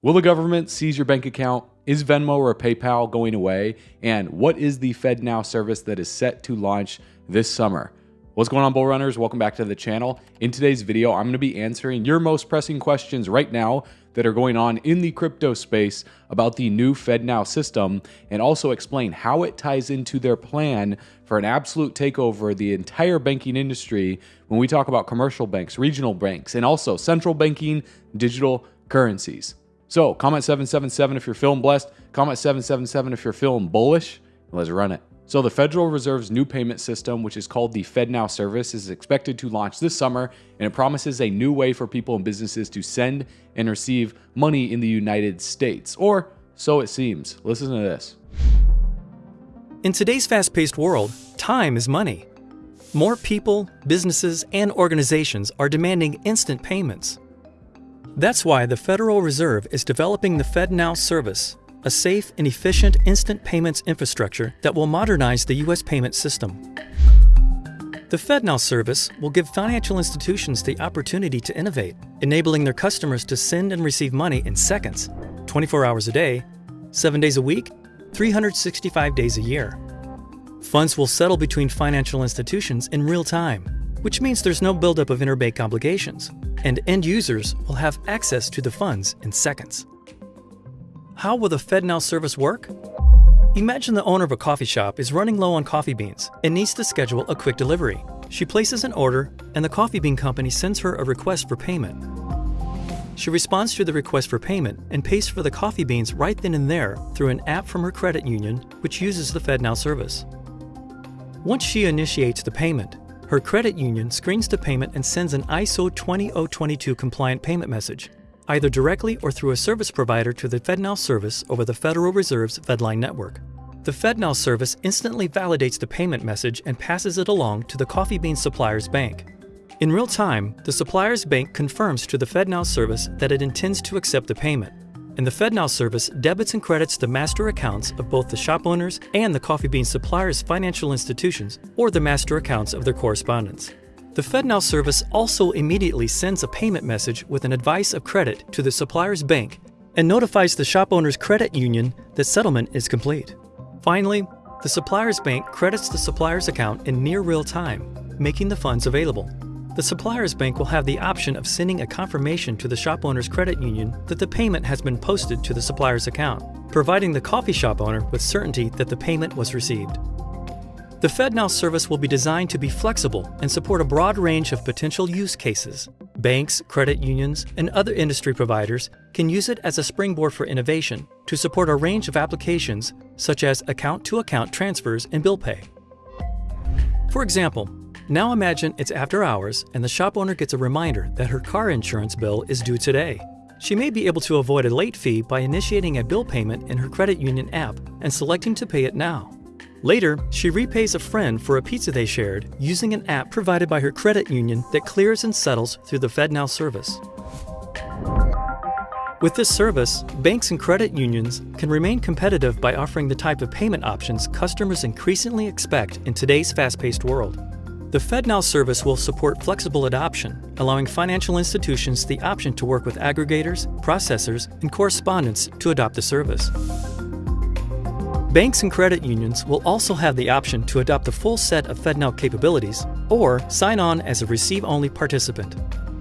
Will the government seize your bank account? Is Venmo or PayPal going away? And what is the FedNow service that is set to launch this summer? What's going on, Bull Runners? Welcome back to the channel. In today's video, I'm going to be answering your most pressing questions right now that are going on in the crypto space about the new FedNow system and also explain how it ties into their plan for an absolute takeover of the entire banking industry when we talk about commercial banks, regional banks, and also central banking digital currencies. So comment 777 if you're feeling blessed. Comment 777 if you're feeling bullish. Let's run it. So the Federal Reserve's new payment system, which is called the FedNow service, is expected to launch this summer, and it promises a new way for people and businesses to send and receive money in the United States. Or so it seems. Listen to this. In today's fast-paced world, time is money. More people, businesses, and organizations are demanding instant payments. That's why the Federal Reserve is developing the FedNow service, a safe and efficient instant payments infrastructure that will modernize the U.S. payment system. The FedNow service will give financial institutions the opportunity to innovate, enabling their customers to send and receive money in seconds, 24 hours a day, 7 days a week, 365 days a year. Funds will settle between financial institutions in real time, which means there's no buildup of interbank obligations, and end users will have access to the funds in seconds. How will the FedNow service work? Imagine the owner of a coffee shop is running low on coffee beans and needs to schedule a quick delivery. She places an order, and the coffee bean company sends her a request for payment. She responds to the request for payment and pays for the coffee beans right then and there through an app from her credit union, which uses the FedNow service. Once she initiates the payment, her credit union screens the payment and sends an ISO 20022 compliant payment message, either directly or through a service provider to the FedNow service over the Federal Reserve's FedLine network. The FedNow service instantly validates the payment message and passes it along to the coffee bean supplier's bank. In real time, the supplier's bank confirms to the FedNow service that it intends to accept the payment, and the FedNow service debits and credits the master accounts of both the shop owners and the coffee bean suppliers' financial institutions or the master accounts of their correspondents. The FedNow service also immediately sends a payment message with an advice of credit to the supplier's bank and notifies the shop owner's credit union that settlement is complete. Finally, the supplier's bank credits the supplier's account in near real time, making the funds available. The supplier's bank will have the option of sending a confirmation to the shop owner's credit union that the payment has been posted to the supplier's account, providing the coffee shop owner with certainty that the payment was received. The FedNow service will be designed to be flexible and support a broad range of potential use cases. Banks, credit unions, and other industry providers can use it as a springboard for innovation to support a range of applications such as account-to-account -account transfers and bill pay. For example, now imagine it's after hours and the shop owner gets a reminder that her car insurance bill is due today. She may be able to avoid a late fee by initiating a bill payment in her credit union app and selecting to pay it now. Later, she repays a friend for a pizza they shared using an app provided by her credit union that clears and settles through the FedNow service. With this service, banks and credit unions can remain competitive by offering the type of payment options customers increasingly expect in today's fast-paced world. The FedNow service will support flexible adoption, allowing financial institutions the option to work with aggregators, processors, and correspondents to adopt the service. Banks and credit unions will also have the option to adopt the full set of FedNow capabilities or sign on as a receive-only participant.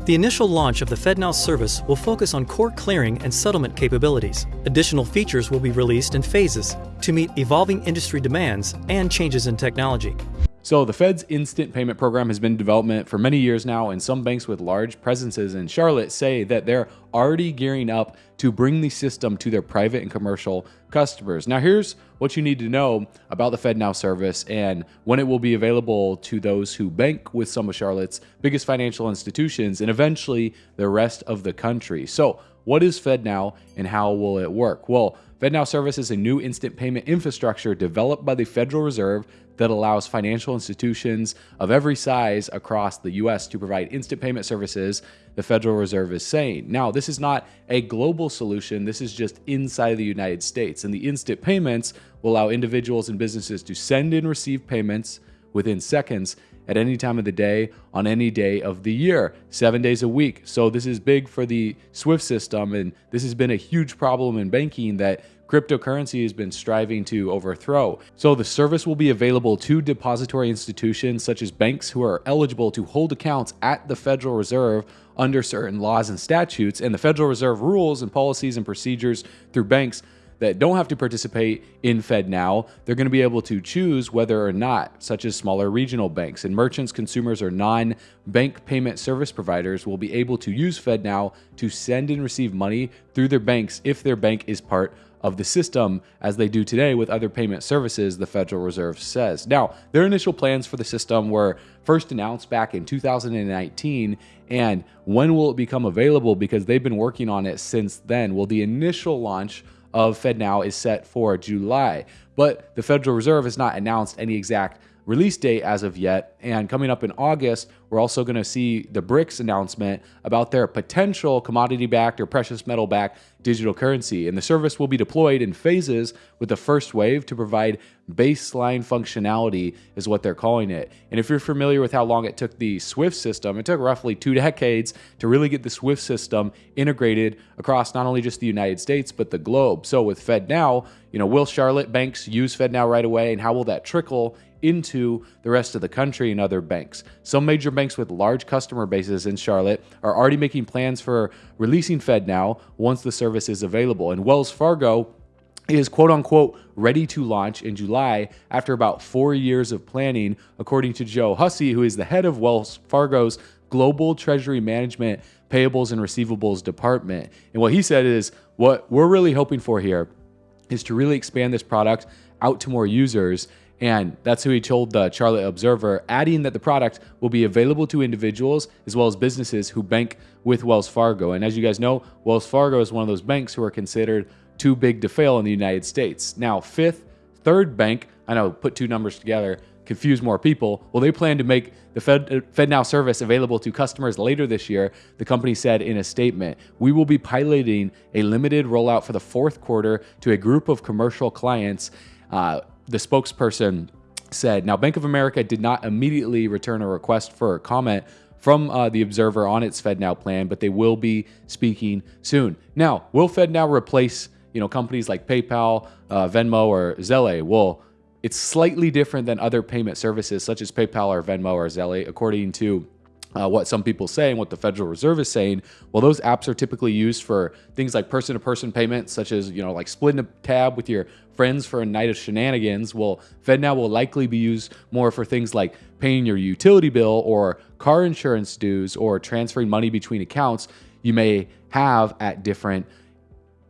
The initial launch of the FedNow service will focus on core clearing and settlement capabilities. Additional features will be released in phases to meet evolving industry demands and changes in technology. So the Fed's instant payment program has been in development for many years now, and some banks with large presences in Charlotte say that they're already gearing up to bring the system to their private and commercial customers. Now, here's what you need to know about the FedNow service and when it will be available to those who bank with some of Charlotte's biggest financial institutions and eventually the rest of the country. So, what is FedNow and how will it work? Well, FedNow service is a new instant payment infrastructure developed by the Federal Reserve that allows financial institutions of every size across the US to provide instant payment services, the Federal Reserve is saying. Now, this is not a global solution, this is just inside the United States. And the instant payments will allow individuals and businesses to send and receive payments within seconds at any time of the day on any day of the year, seven days a week. So this is big for the SWIFT system, and this has been a huge problem in banking that cryptocurrency has been striving to overthrow. So the service will be available to depository institutions such as banks who are eligible to hold accounts at the Federal Reserve under certain laws and statutes, and the Federal Reserve rules and policies and procedures through banks that don't have to participate in FedNow, they're going to be able to choose whether or not, such as smaller regional banks and merchants, consumers, or non bank payment service providers will be able to use FedNow to send and receive money through their banks if their bank is part of the system as they do today with other payment services, the Federal Reserve says. Now, their initial plans for the system were first announced back in 2019. And when will it become available? Because they've been working on it since then. Well, the initial launch of FedNow is set for July, but the Federal Reserve has not announced any exact release date as of yet. And coming up in August, we're also going to see the BRICS announcement about their potential commodity backed or precious metal backed digital currency. And the service will be deployed in phases with the first wave to provide baseline functionality, is what they're calling it. And if you're familiar with how long it took the SWIFT system, it took roughly two decades to really get the SWIFT system integrated across not only just the United States, but the globe. So with FedNow, you know, will Charlotte banks use FedNow right away? And how will that trickle into the rest of the country and other banks. Some major banks with large customer bases in Charlotte are already making plans for releasing FedNow once the service is available. And Wells Fargo is quote unquote ready to launch in July after about four years of planning, according to Joe Hussey, who is the head of Wells Fargo's Global Treasury Management Payables and Receivables Department. And what he said is what we're really hoping for here is to really expand this product out to more users and that's who he told the Charlotte Observer, adding that the product will be available to individuals as well as businesses who bank with Wells Fargo. And as you guys know, Wells Fargo is one of those banks who are considered too big to fail in the United States. Now, fifth, third bank, I know, put two numbers together, confuse more people. Well, they plan to make the Fed, FedNow service available to customers later this year, the company said in a statement. We will be piloting a limited rollout for the fourth quarter to a group of commercial clients. Uh, the spokesperson said. Now, Bank of America did not immediately return a request for a comment from uh, the Observer on its FedNow plan, but they will be speaking soon. Now, will FedNow replace you know companies like PayPal, uh, Venmo, or Zelle? Well, it's slightly different than other payment services such as PayPal or Venmo or Zelle, according to uh, what some people say and what the Federal Reserve is saying, well, those apps are typically used for things like person-to-person payments, such as you know, like splitting a tab with your friends for a night of shenanigans. Well, FedNow will likely be used more for things like paying your utility bill or car insurance dues or transferring money between accounts you may have at different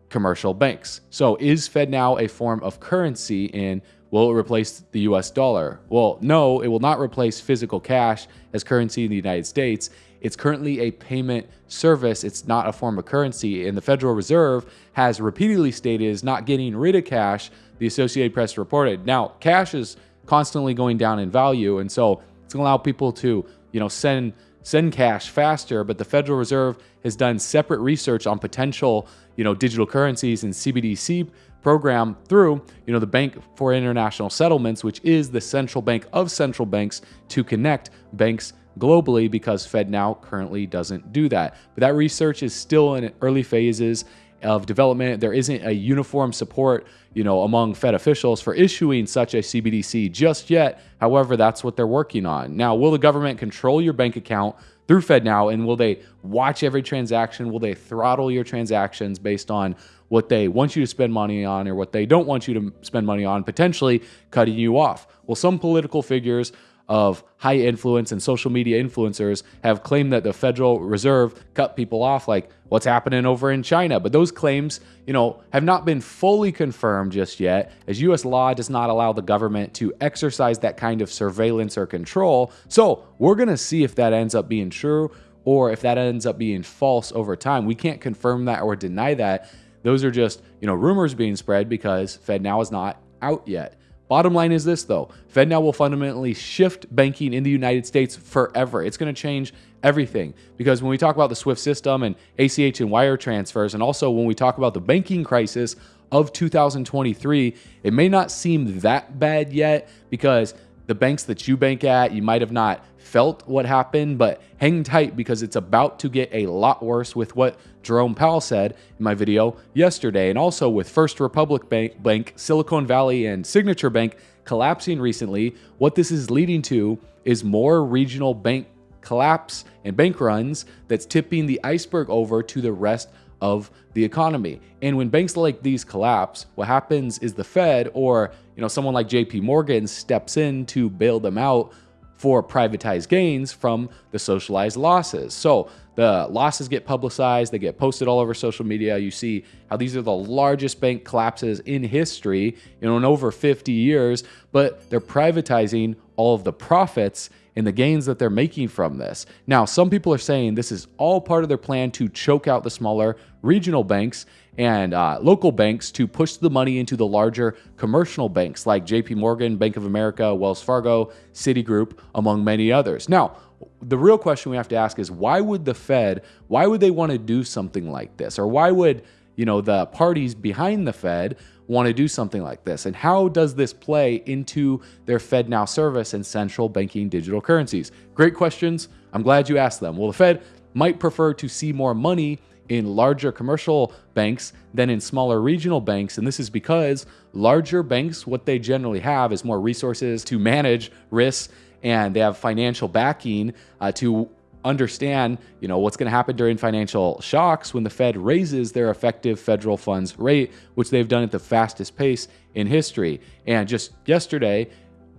commercial banks. So, is FedNow a form of currency in Will it replace the US dollar? Well, no, it will not replace physical cash as currency in the United States. It's currently a payment service. It's not a form of currency. And the Federal Reserve has repeatedly stated is not getting rid of cash, the Associated Press reported. Now, cash is constantly going down in value. And so it's to allow people to, you know, send send cash faster, but the Federal Reserve has done separate research on potential, you know, digital currencies and CBDC program through, you know, the Bank for International Settlements, which is the central bank of central banks to connect banks globally because FedNow currently doesn't do that. But that research is still in early phases of development. There isn't a uniform support, you know, among Fed officials for issuing such a CBDC just yet. However, that's what they're working on. Now, will the government control your bank account through FedNow and will they watch every transaction? Will they throttle your transactions based on what they want you to spend money on or what they don't want you to spend money on, potentially cutting you off. Well, some political figures of high influence and social media influencers have claimed that the Federal Reserve cut people off like what's happening over in China. But those claims, you know, have not been fully confirmed just yet, as US law does not allow the government to exercise that kind of surveillance or control. So we're going to see if that ends up being true or if that ends up being false over time. We can't confirm that or deny that. Those are just, you know, rumors being spread because FedNow is not out yet. Bottom line is this though FedNow will fundamentally shift banking in the United States forever. It's going to change everything because when we talk about the SWIFT system and ACH and wire transfers, and also when we talk about the banking crisis of 2023, it may not seem that bad yet because the banks that you bank at, you might have not felt what happened, but hang tight because it's about to get a lot worse with what Jerome Powell said in my video yesterday, and also with First Republic Bank, Bank Silicon Valley, and Signature Bank collapsing recently. What this is leading to is more regional bank collapse and bank runs that's tipping the iceberg over to the rest of the economy. And when banks like these collapse, what happens is the Fed or you know someone like JP Morgan steps in to bail them out for privatized gains from the socialized losses. So the losses get publicized, they get posted all over social media. You see how these are the largest bank collapses in history, you know, in over 50 years, but they're privatizing all of the profits and the gains that they're making from this. Now, some people are saying this is all part of their plan to choke out the smaller regional banks and uh, local banks to push the money into the larger commercial banks like JP Morgan, Bank of America, Wells Fargo, Citigroup, among many others. Now, the real question we have to ask is why would the Fed, why would they want to do something like this? Or why would, you know, the parties behind the Fed want to do something like this? And how does this play into their FedNow service and central banking digital currencies? Great questions. I'm glad you asked them. Well, the Fed might prefer to see more money in larger commercial banks than in smaller regional banks. And this is because larger banks, what they generally have is more resources to manage risks and they have financial backing uh, to understand, you know, what's going to happen during financial shocks when the Fed raises their effective federal funds rate, which they've done at the fastest pace in history. And just yesterday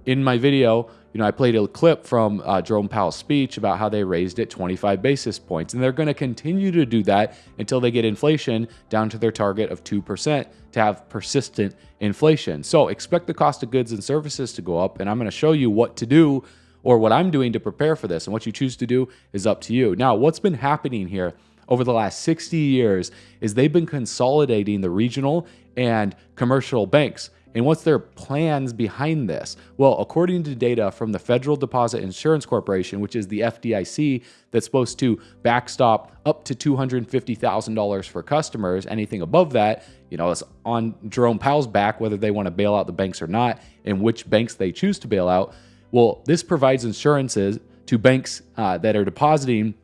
in my video, you know, I played a clip from uh, Jerome Powell's speech about how they raised it 25 basis points, and they're going to continue to do that until they get inflation down to their target of 2% to have persistent inflation. So expect the cost of goods and services to go up, and I'm going to show you what to do or what I'm doing to prepare for this. And what you choose to do is up to you. Now, what's been happening here over the last 60 years is they've been consolidating the regional and commercial banks. And what's their plans behind this? Well, according to data from the Federal Deposit Insurance Corporation, which is the FDIC that's supposed to backstop up to $250,000 for customers, anything above that, you know, it's on Jerome Powell's back whether they want to bail out the banks or not and which banks they choose to bail out. Well, this provides insurances to banks uh, that are depositing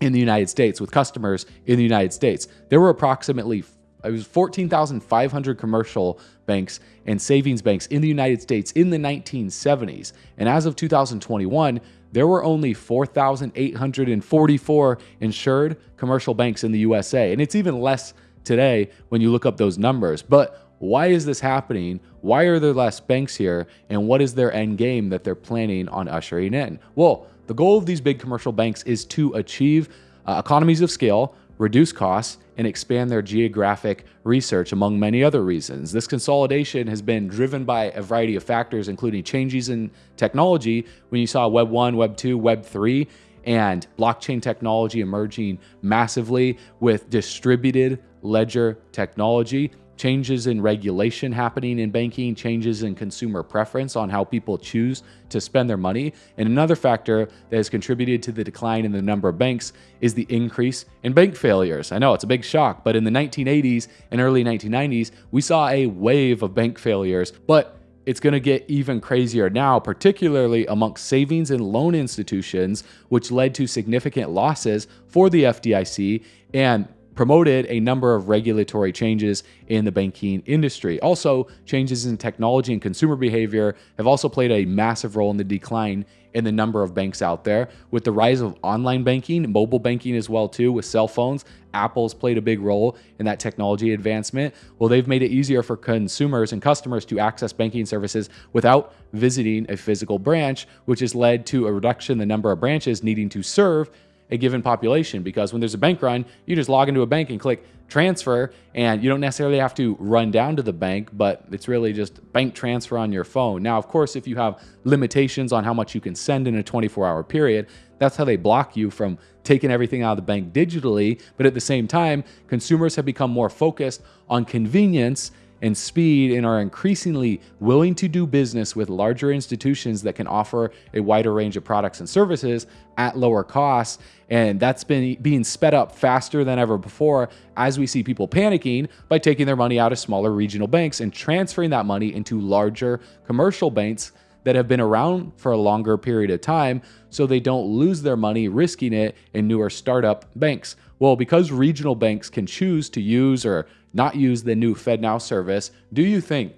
in the United States with customers in the United States. There were approximately it was 14,500 commercial banks and savings banks in the United States in the 1970s. And as of 2021, there were only 4,844 insured commercial banks in the USA. And it's even less today when you look up those numbers. But why is this happening? Why are there less banks here? And what is their end game that they're planning on ushering in? Well, the goal of these big commercial banks is to achieve uh, economies of scale, reduce costs, and expand their geographic research, among many other reasons. This consolidation has been driven by a variety of factors, including changes in technology when you saw Web 1, Web 2, Web 3, and blockchain technology emerging massively with distributed ledger technology changes in regulation happening in banking, changes in consumer preference on how people choose to spend their money. And another factor that has contributed to the decline in the number of banks is the increase in bank failures. I know it's a big shock, but in the 1980s and early 1990s, we saw a wave of bank failures, but it's going to get even crazier now, particularly amongst savings and loan institutions, which led to significant losses for the FDIC and promoted a number of regulatory changes in the banking industry. Also, changes in technology and consumer behavior have also played a massive role in the decline in the number of banks out there. With the rise of online banking, mobile banking as well too, with cell phones, Apple's played a big role in that technology advancement. Well, they've made it easier for consumers and customers to access banking services without visiting a physical branch, which has led to a reduction in the number of branches needing to serve a given population because when there's a bank run, you just log into a bank and click transfer and you don't necessarily have to run down to the bank, but it's really just bank transfer on your phone. Now, of course, if you have limitations on how much you can send in a 24 hour period, that's how they block you from taking everything out of the bank digitally. But at the same time, consumers have become more focused on convenience and speed and are increasingly willing to do business with larger institutions that can offer a wider range of products and services at lower costs. And that's been being sped up faster than ever before as we see people panicking by taking their money out of smaller regional banks and transferring that money into larger commercial banks that have been around for a longer period of time so they don't lose their money risking it in newer startup banks. Well, because regional banks can choose to use or not use the new FedNow service, do you think,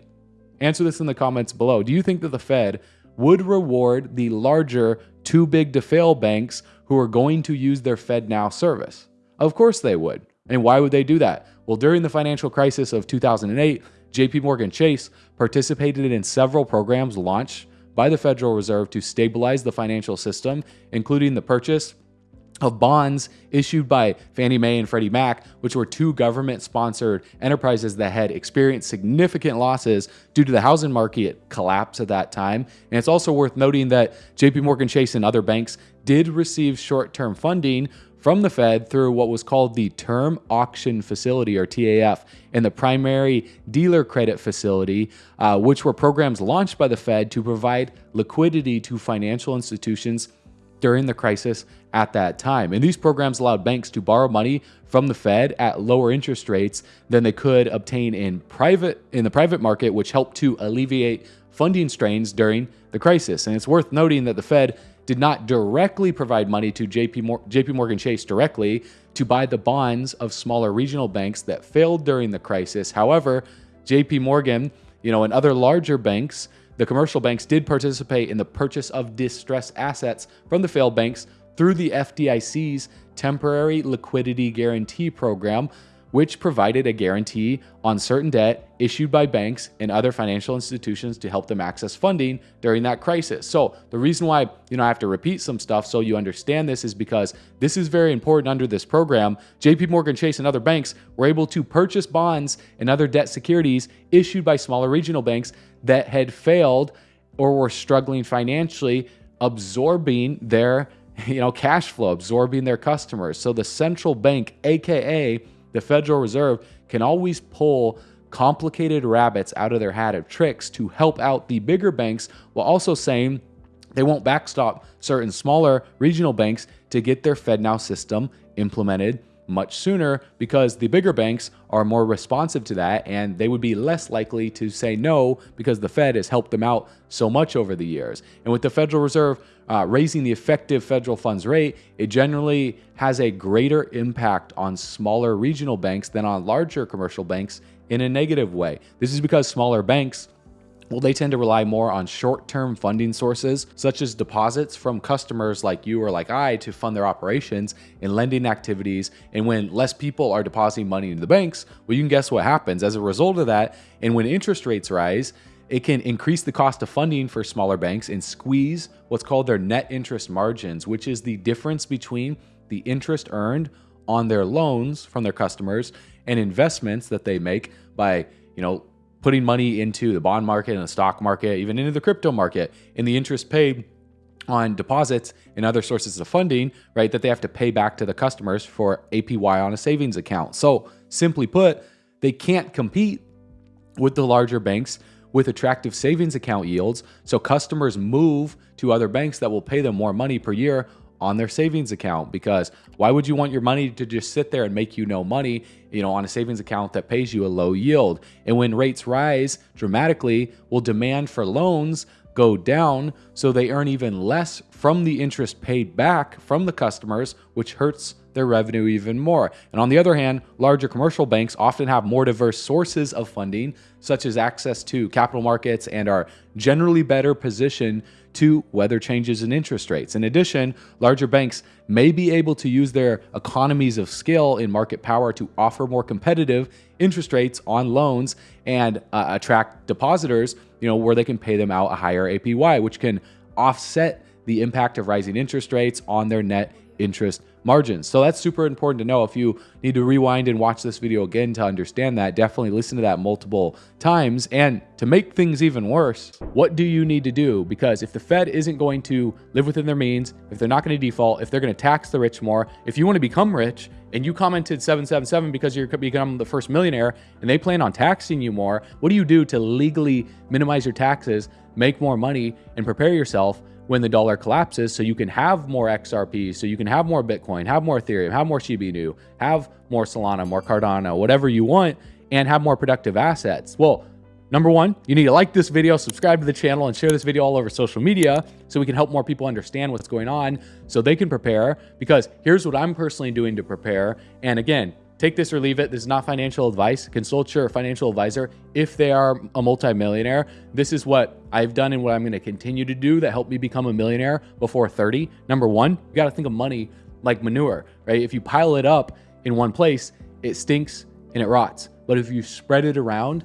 answer this in the comments below, do you think that the Fed would reward the larger, too big to fail banks who are going to use their FedNow service? Of course they would. And why would they do that? Well, during the financial crisis of 2008, JP Morgan Chase participated in several programs launched by the Federal Reserve to stabilize the financial system, including the purchase of bonds issued by Fannie Mae and Freddie Mac, which were two government sponsored enterprises that had experienced significant losses due to the housing market collapse at that time. And it's also worth noting that JP Morgan Chase and other banks did receive short term funding from the Fed through what was called the Term Auction Facility, or TAF, and the Primary Dealer Credit Facility, uh, which were programs launched by the Fed to provide liquidity to financial institutions during the crisis at that time. And these programs allowed banks to borrow money from the Fed at lower interest rates than they could obtain in private in the private market, which helped to alleviate funding strains during the crisis. And it's worth noting that the Fed did not directly provide money to JP, Mor- JP Morgan Chase directly to buy the bonds of smaller regional banks that failed during the crisis. However, JP Morgan, you know, and other larger banks, the commercial banks did participate in the purchase of distressed assets from the failed banks through the FDIC's temporary liquidity guarantee program, which provided a guarantee on certain debt issued by banks and other financial institutions to help them access funding during that crisis. So, the reason why, you know, I have to repeat some stuff so you understand this is because this is very important under this program. JP Morgan Chase and other banks were able to purchase bonds and other debt securities issued by smaller regional banks that had failed or were struggling financially, absorbing their you know cash flow absorbing their customers. So the central bank aka the Federal Reserve can always pull complicated rabbits out of their hat of tricks to help out the bigger banks while also saying they won't backstop certain smaller regional banks to get their FedNow system implemented much sooner because the bigger banks are more responsive to that and they would be less likely to say no because the Fed has helped them out so much over the years. And with the Federal Reserve uh, raising the effective federal funds rate, it generally has a greater impact on smaller regional banks than on larger commercial banks in a negative way. This is because smaller banks well, they tend to rely more on short term funding sources, such as deposits from customers like you or like I to fund their operations and lending activities. And when less people are depositing money into the banks, well, you can guess what happens. As a result of that, and when interest rates rise, it can increase the cost of funding for smaller banks and squeeze what's called their net interest margins, which is the difference between the interest earned on their loans from their customers and investments that they make by, you know, putting money into the bond market and the stock market, even into the crypto market, and the interest paid on deposits and other sources of funding, right, that they have to pay back to the customers for APY on a savings account. So, simply put, they can't compete with the larger banks with attractive savings account yields. So, customers move to other banks that will pay them more money per year on their savings account because why would you want your money to just sit there and make you no money, you know, on a savings account that pays you a low yield? And when rates rise dramatically, will demand for loans go down so they earn even less from the interest paid back from the customers, which hurts their revenue even more. And on the other hand, larger commercial banks often have more diverse sources of funding, such as access to capital markets, and are generally better positioned to weather changes in interest rates. In addition, larger banks may be able to use their economies of scale in market power to offer more competitive interest rates on loans and uh, attract depositors, you know, where they can pay them out a higher APY, which can offset the impact of rising interest rates on their net interest margins. So that's super important to know. If you need to rewind and watch this video again to understand that, definitely listen to that multiple times. And to make things even worse, what do you need to do? Because if the Fed isn't going to live within their means, if they're not going to default, if they're going to tax the rich more, if you want to become rich and you commented 777 because you're become the first millionaire and they plan on taxing you more, what do you do to legally minimize your taxes, make more money, and prepare yourself when the dollar collapses so you can have more XRP, so you can have more Bitcoin, have more Ethereum, have more Shiba Inu, have more Solana, more Cardano, whatever you want, and have more productive assets. Well, Number one, you need to like this video, subscribe to the channel, and share this video all over social media so we can help more people understand what's going on so they can prepare. Because here's what I'm personally doing to prepare. And again, take this or leave it. This is not financial advice. Consult your financial advisor if they are a multimillionaire. This is what I've done and what I'm going to continue to do that helped me become a millionaire before 30. Number one, you got to think of money like manure, right? If you pile it up in one place, it stinks and it rots. But if you spread it around,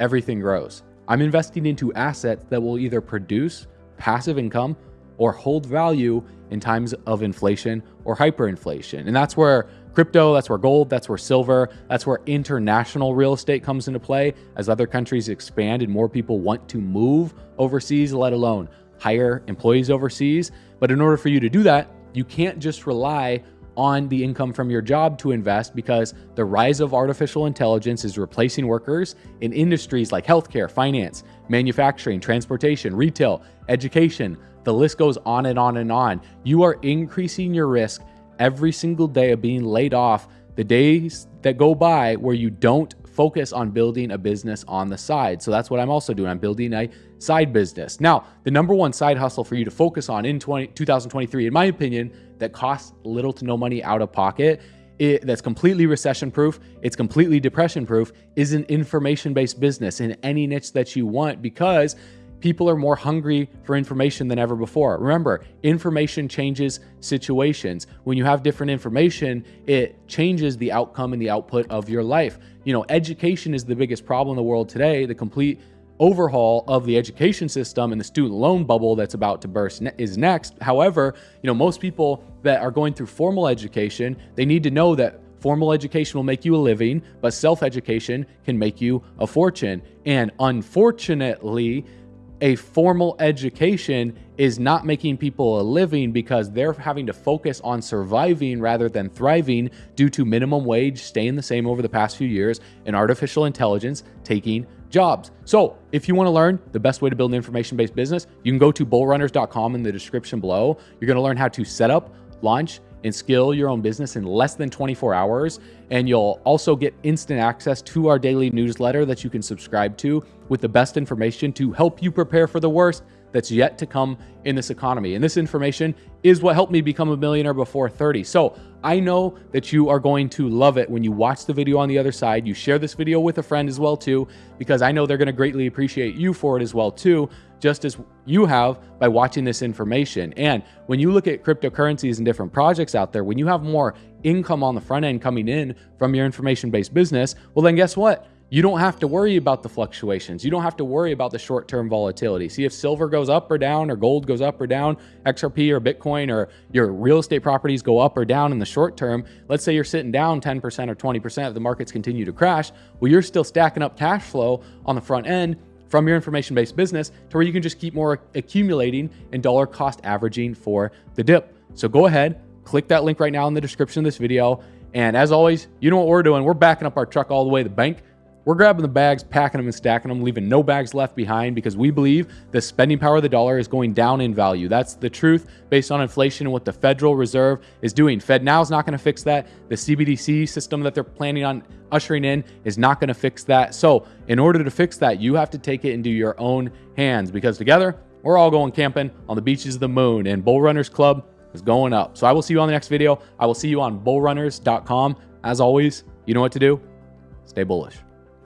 everything grows. I'm investing into assets that will either produce passive income or hold value in times of inflation or hyperinflation. And that's where crypto, that's where gold, that's where silver, that's where international real estate comes into play as other countries expand and more people want to move overseas, let alone hire employees overseas. But in order for you to do that, you can't just rely on the income from your job to invest because the rise of artificial intelligence is replacing workers in industries like healthcare, finance, manufacturing, transportation, retail, education. The list goes on and on and on. You are increasing your risk every single day of being laid off. The days that go by where you don't focus on building a business on the side. So that's what I'm also doing. I'm building a side business. Now, the number one side hustle for you to focus on in 20, 2023, in my opinion, that costs little to no money out of pocket, it, that's completely recession proof, it's completely depression proof, is an information based business in any niche that you want because people are more hungry for information than ever before. Remember, information changes situations. When you have different information, it changes the outcome and the output of your life. You know, education is the biggest problem in the world today. The complete overhaul of the education system and the student loan bubble that's about to burst ne is next. However, you know, most people that are going through formal education, they need to know that Formal education will make you a living, but self education can make you a fortune. And unfortunately, a formal education is not making people a living because they're having to focus on surviving rather than thriving due to minimum wage staying the same over the past few years and artificial intelligence taking jobs. So if you want to learn the best way to build an information-based business, you can go to bullrunners.com in the description below. You're going to learn how to set up, launch, and scale your own business in less than 24 hours. And you'll also get instant access to our daily newsletter that you can subscribe to with the best information to help you prepare for the worst that's yet to come in this economy. And this information is what helped me become a millionaire before 30. So I know that you are going to love it when you watch the video on the other side. You share this video with a friend as well too, because I know they're going to greatly appreciate you for it as well too, just as you have by watching this information. And when you look at cryptocurrencies and different projects out there, when you have more income on the front end coming in from your information-based business, well then guess what? you don't have to worry about the fluctuations. You don't have to worry about the short term volatility. See if silver goes up or down, or gold goes up or down, XRP or Bitcoin, or your real estate properties go up or down in the short term. Let's say you're sitting down 10% or 20% if the markets continue to crash. Well, you're still stacking up cash flow on the front end from your information based business to where you can just keep more accumulating and dollar cost averaging for the dip. So go ahead, click that link right now in the description of this video. And as always, you know what we're doing. We're backing up our truck all the way to the bank. We're grabbing the bags, packing them and stacking them, leaving no bags left behind because we believe the spending power of the dollar is going down in value. That's the truth based on inflation and what the Federal Reserve is doing. FedNow is not going to fix that. The CBDC system that they're planning on ushering in is not going to fix that. So in order to fix that, you have to take it into your own hands because together we're all going camping on the beaches of the moon and Bull Runners Club is going up. So I will see you on the next video. I will see you on bullrunners.com. As always, you know what to do. Stay bullish.